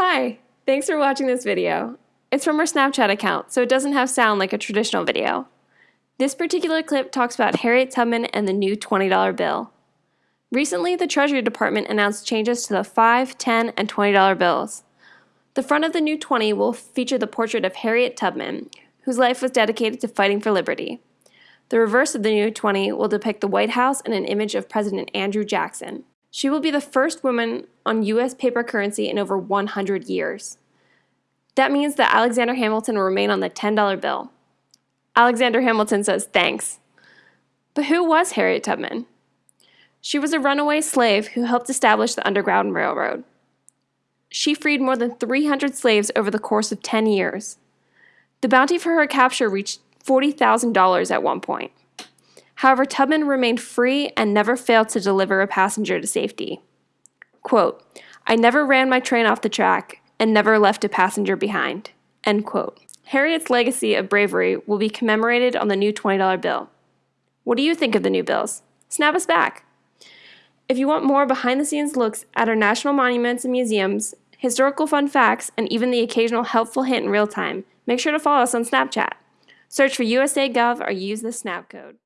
Hi, thanks for watching this video. It's from our Snapchat account, so it doesn't have sound like a traditional video. This particular clip talks about Harriet Tubman and the new $20 bill. Recently, the Treasury Department announced changes to the 5, 10, and $20 bills. The front of the new 20 will feature the portrait of Harriet Tubman, whose life was dedicated to fighting for liberty. The reverse of the new 20 will depict the White House and an image of President Andrew Jackson. She will be the first woman on U.S. paper currency in over 100 years. That means that Alexander Hamilton will remain on the $10 bill. Alexander Hamilton says thanks. But who was Harriet Tubman? She was a runaway slave who helped establish the Underground Railroad. She freed more than 300 slaves over the course of 10 years. The bounty for her capture reached $40,000 at one point. However, Tubman remained free and never failed to deliver a passenger to safety. Quote, I never ran my train off the track and never left a passenger behind. End quote. Harriet's legacy of bravery will be commemorated on the new $20 bill. What do you think of the new bills? Snap us back. If you want more behind the scenes looks at our national monuments and museums, historical fun facts, and even the occasional helpful hint in real time, make sure to follow us on Snapchat. Search for USA Gov or use the Snap code.